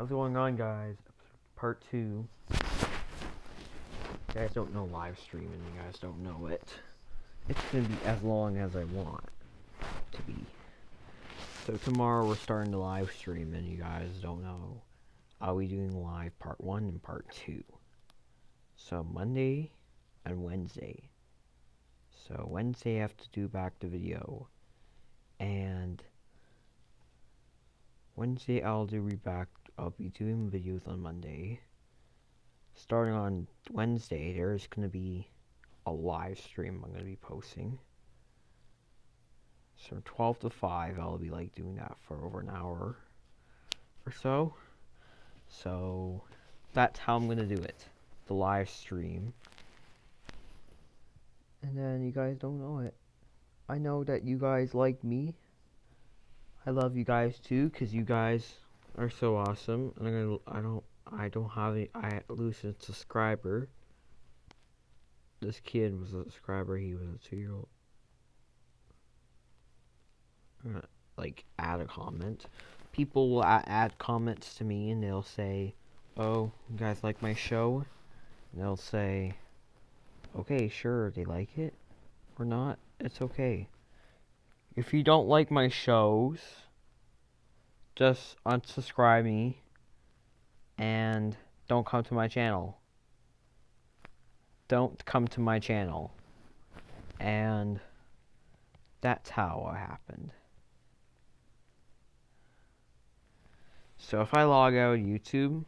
How's it going on, guys? Part two. You guys don't know live streaming. You guys don't know it. It's gonna be as long as I want to be. So tomorrow we're starting to live stream, and you guys don't know. I'll be doing live part one and part two. So Monday and Wednesday. So Wednesday I have to do back the video, and Wednesday I'll do reback. I'll be doing videos on Monday. Starting on Wednesday, there's gonna be a live stream I'm gonna be posting. So from 12 to 5, I'll be like doing that for over an hour or so. So that's how I'm gonna do it. The live stream. And then you guys don't know it. I know that you guys like me. I love you guys too, cause you guys are so awesome. And I'm gonna, I don't, I don't have a, I lose a subscriber. This kid was a subscriber. He was a two-year-old. Gonna, like add a comment. People will add comments to me, and they'll say, "Oh, you guys like my show?" And they'll say, "Okay, sure, they like it or not. It's okay." If you don't like my shows, just unsubscribe me and don't come to my channel. Don't come to my channel. And that's how it happened. So if I log out YouTube,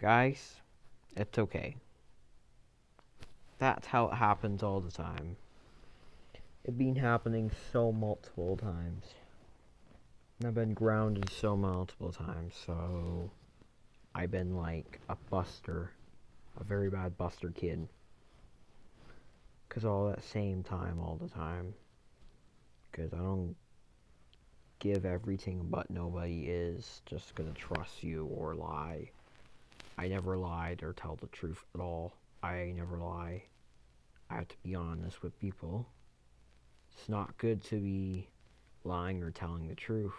guys, it's okay. That's how it happens all the time. It's been happening so multiple times. I've been grounded so multiple times, so I've been like a buster, a very bad buster kid. Cause all that same time all the time. Cause I don't give everything but nobody is just gonna trust you or lie. I never lied or tell the truth at all. I never lie. I have to be honest with people. It's not good to be lying or telling the truth.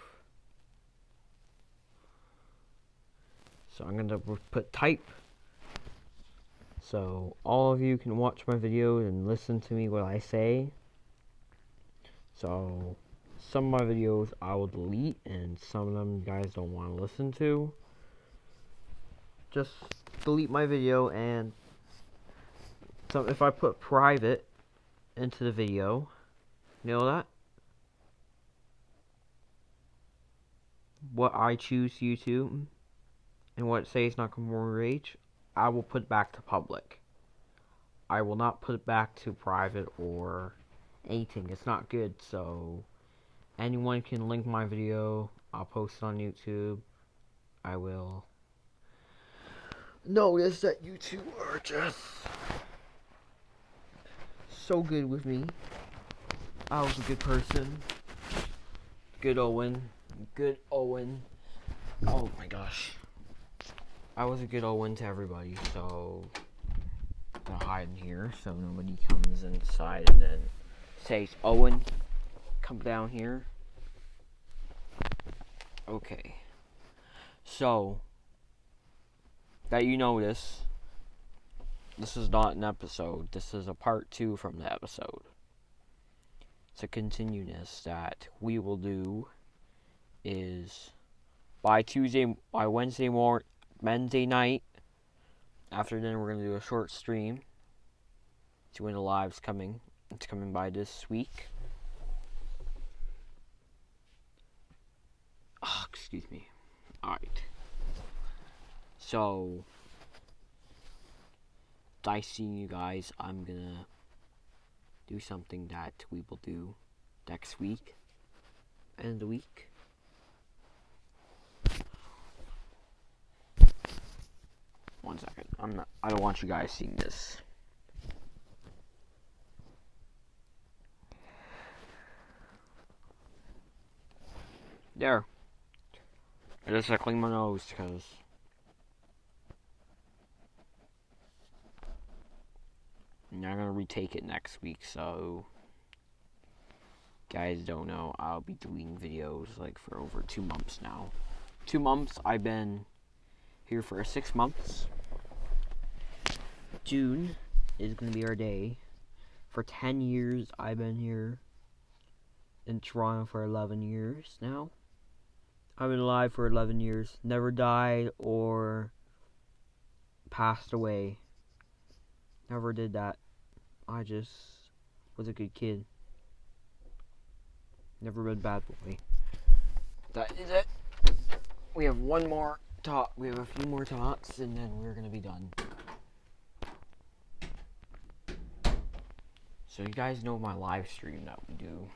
So I'm gonna put type so all of you can watch my videos and listen to me what I say. So some of my videos I will delete and some of them you guys don't want to listen to. Just delete my video and so if I put private into the video, you know that? What I choose YouTube and what says not conform age, I will put back to public. I will not put it back to private or anything. It's not good, so anyone can link my video. I'll post it on YouTube. I will notice that YouTube are just so good with me. I was a good person. Good Owen. Good Owen. Oh my gosh. I was a good Owen to everybody, so I'm gonna hide in here so nobody comes inside and then says, Owen, come down here. Okay. So, that you notice, this is not an episode. This is a part two from the episode. It's a continuous that we will do is by Tuesday, by Wednesday morning, Wednesday night. After dinner, we're gonna do a short stream. See when the live's coming. It's coming by this week. Oh, excuse me. Alright. So, I see you guys. I'm gonna do something that we will do next week. End of the week. One second. I'm not. I don't want you guys seeing this. There. I just gotta clean my nose because. I'm gonna retake it next week, so. Guys don't know, I'll be doing videos like for over two months now. two months. I've been here for six months. June is gonna be our day. For ten years, I've been here in Toronto for eleven years now. I've been alive for eleven years. Never died or passed away. Never did that. I just was a good kid. Never been bad boy. That is it. We have one more talk. We have a few more talks, and then we're gonna be done. So you guys know my live stream that we do.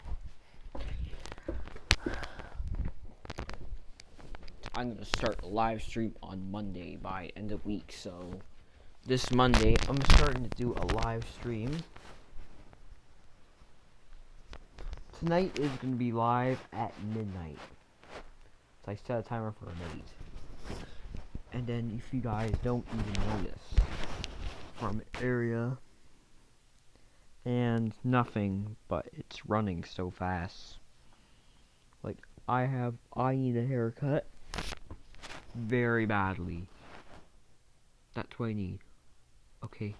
I'm gonna start a live stream on Monday by end of week. So this Monday, I'm starting to do a live stream. Tonight is gonna be live at midnight. So I set a timer for eight. And then if you guys don't even notice from area and nothing, but it's running so fast. Like I have I need a haircut very badly. That's what I need. Okay.